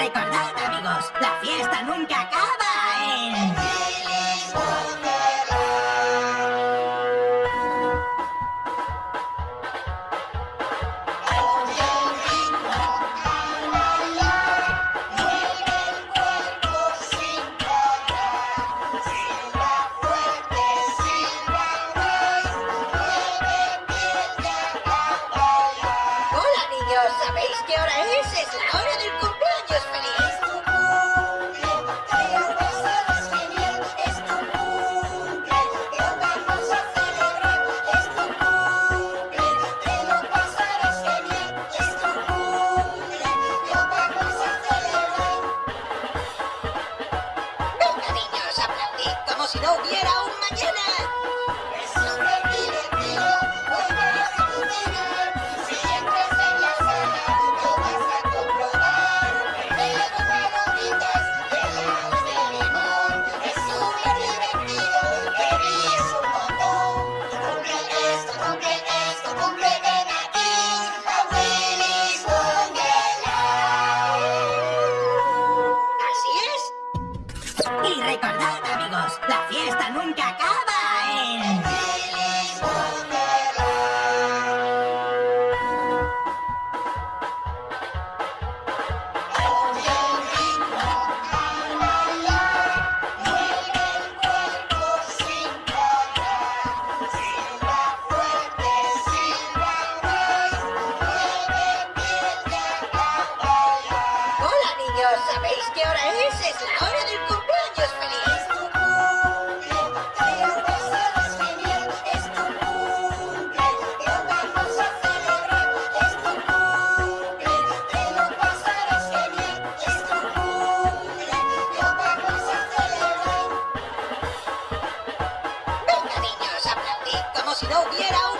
recordad, amigos, la fiesta nunca acaba niños, ¿sabéis qué hora es? Es la hora del cumpleaños feliz. Venga niños, aplaudid como si no hubiera un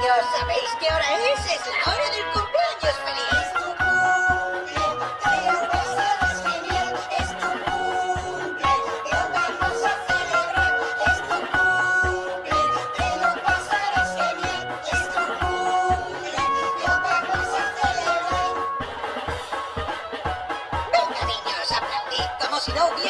niños, ¿sabéis qué hora es? Es la hora del cumpleaños feliz. Es tu cumple, te lo pasarás genial. Es tu cumple, lo vamos a celebrar. Es tu cumple, te lo pasarás genial. Es tu cumple, lo vamos a celebrar. Venga niños, aplaudid como si no hubiera...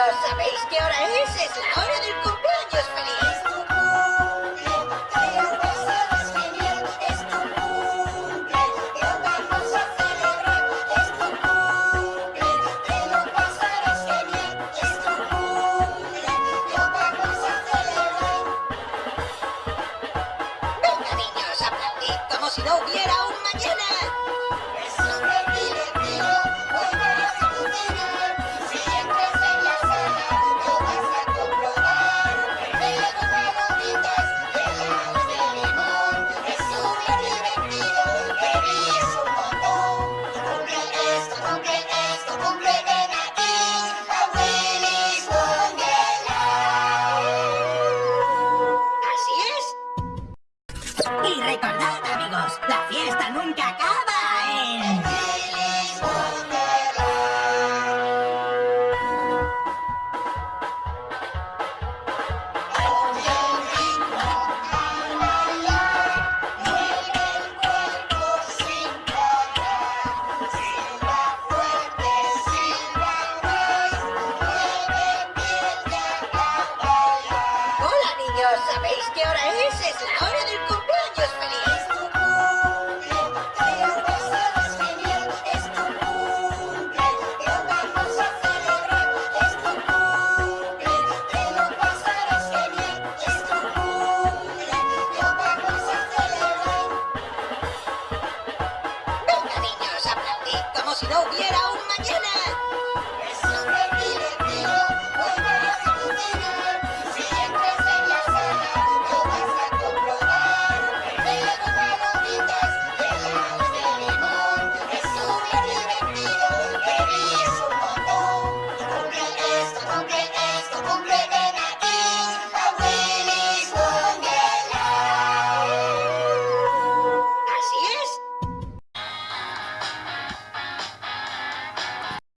¿Sabéis qué hora es? Es la hora del cumpleaños.